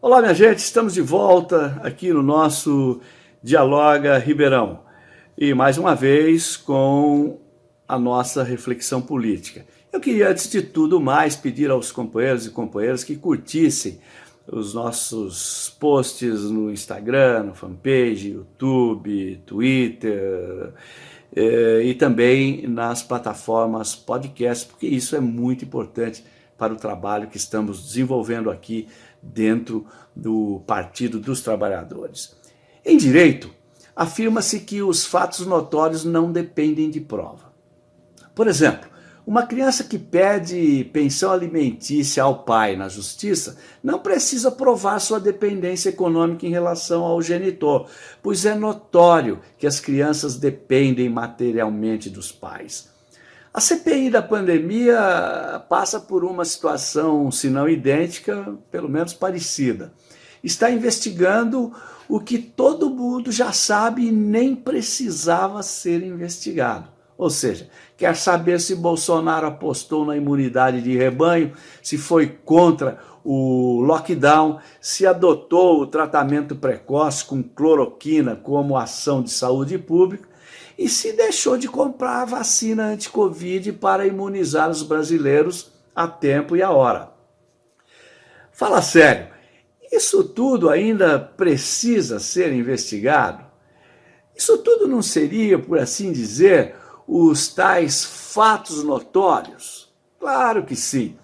Olá, minha gente, estamos de volta aqui no nosso Dialoga Ribeirão. E mais uma vez com a nossa reflexão política. Eu queria, antes de tudo mais, pedir aos companheiros e companheiras que curtissem os nossos posts no Instagram, no fanpage, YouTube, Twitter eh, e também nas plataformas podcast, porque isso é muito importante para o trabalho que estamos desenvolvendo aqui dentro do Partido dos Trabalhadores. Em direito, afirma-se que os fatos notórios não dependem de prova. Por exemplo, uma criança que pede pensão alimentícia ao pai na justiça não precisa provar sua dependência econômica em relação ao genitor, pois é notório que as crianças dependem materialmente dos pais. A CPI da pandemia passa por uma situação, se não idêntica, pelo menos parecida. Está investigando o que todo mundo já sabe e nem precisava ser investigado. Ou seja, quer saber se Bolsonaro apostou na imunidade de rebanho, se foi contra o lockdown, se adotou o tratamento precoce com cloroquina como ação de saúde pública e se deixou de comprar a vacina anti-Covid para imunizar os brasileiros a tempo e a hora. Fala sério, isso tudo ainda precisa ser investigado? Isso tudo não seria, por assim dizer, os tais fatos notórios? Claro que sim.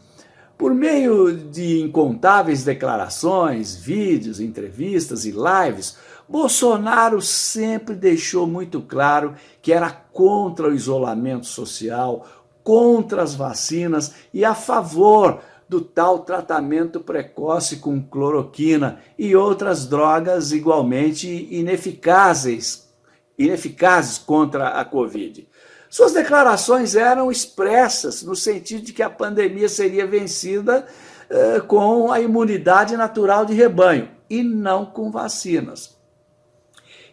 Por meio de incontáveis declarações, vídeos, entrevistas e lives, Bolsonaro sempre deixou muito claro que era contra o isolamento social, contra as vacinas e a favor do tal tratamento precoce com cloroquina e outras drogas igualmente ineficazes, ineficazes contra a Covid. Suas declarações eram expressas no sentido de que a pandemia seria vencida eh, com a imunidade natural de rebanho e não com vacinas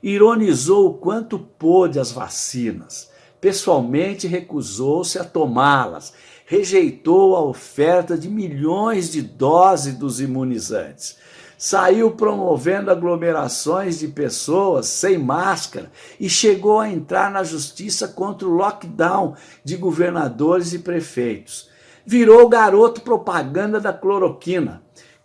ironizou o quanto pôde as vacinas. Pessoalmente recusou-se a tomá-las, rejeitou a oferta de milhões de doses dos imunizantes. Saiu promovendo aglomerações de pessoas sem máscara e chegou a entrar na justiça contra o lockdown de governadores e prefeitos. Virou garoto propaganda da cloroquina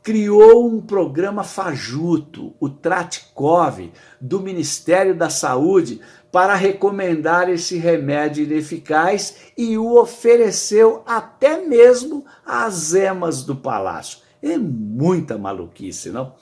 criou um programa fajuto, o Tratkov, do Ministério da Saúde, para recomendar esse remédio ineficaz e o ofereceu até mesmo às emas do palácio. É muita maluquice, não?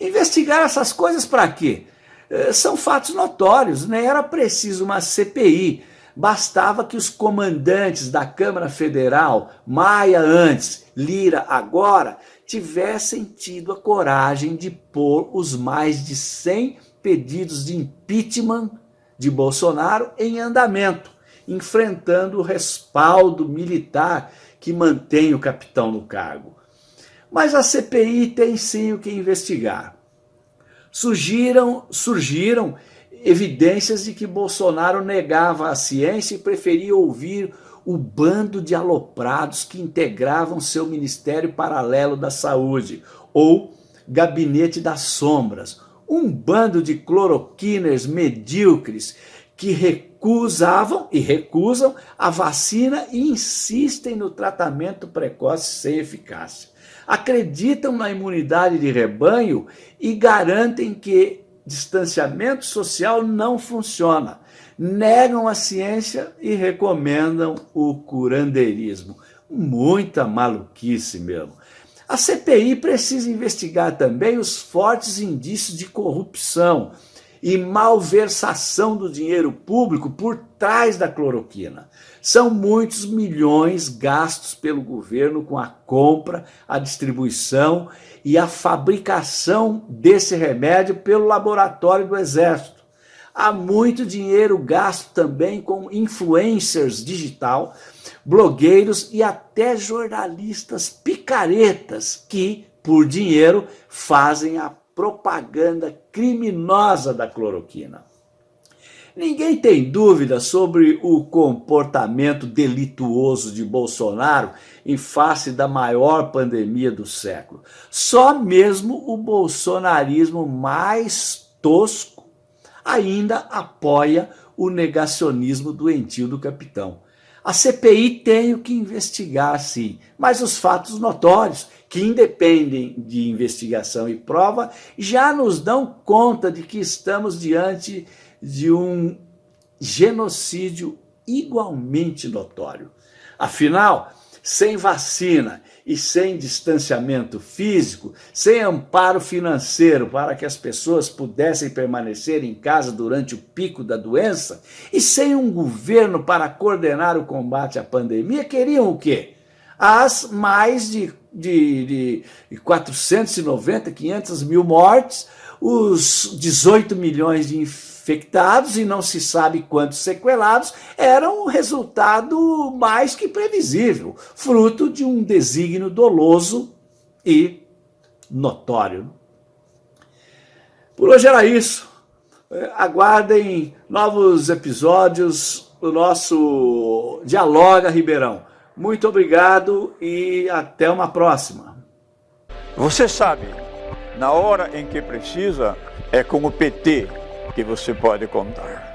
Investigar essas coisas para quê? Eh, são fatos notórios, né? era preciso uma CPI. Bastava que os comandantes da Câmara Federal, Maia antes, Lira agora, tivessem tido a coragem de pôr os mais de 100 pedidos de impeachment de Bolsonaro em andamento, enfrentando o respaldo militar que mantém o capitão no cargo. Mas a CPI tem sim o que investigar. Surgiram, surgiram evidências de que Bolsonaro negava a ciência e preferia ouvir o bando de aloprados que integravam seu Ministério Paralelo da Saúde, ou Gabinete das Sombras, um bando de cloroquiners medíocres que recusavam e recusam a vacina e insistem no tratamento precoce sem eficácia. Acreditam na imunidade de rebanho e garantem que distanciamento social não funciona negam a ciência e recomendam o curandeirismo. Muita maluquice mesmo. A CPI precisa investigar também os fortes indícios de corrupção e malversação do dinheiro público por trás da cloroquina. São muitos milhões gastos pelo governo com a compra, a distribuição e a fabricação desse remédio pelo laboratório do Exército. Há muito dinheiro gasto também com influencers digital, blogueiros e até jornalistas picaretas que, por dinheiro, fazem a propaganda criminosa da cloroquina. Ninguém tem dúvida sobre o comportamento delituoso de Bolsonaro em face da maior pandemia do século. Só mesmo o bolsonarismo mais tosco ainda apoia o negacionismo doentio do capitão. A CPI tem o que investigar, sim, mas os fatos notórios, que independem de investigação e prova, já nos dão conta de que estamos diante de um genocídio igualmente notório. Afinal, sem vacina e sem distanciamento físico, sem amparo financeiro para que as pessoas pudessem permanecer em casa durante o pico da doença, e sem um governo para coordenar o combate à pandemia, queriam o quê? As mais de, de, de 490, 500 mil mortes, os 18 milhões de infectados, e não se sabe quantos sequelados, era um resultado mais que previsível, fruto de um desígnio doloso e notório. Por hoje era isso. Aguardem novos episódios do nosso Dialoga Ribeirão. Muito obrigado e até uma próxima. Você sabe, na hora em que precisa, é com o PT que você pode contar.